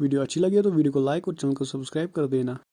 Video अच्छी लगी है तो वीडियो को लाइक और चैनल को सब्सक्राइब कर देना।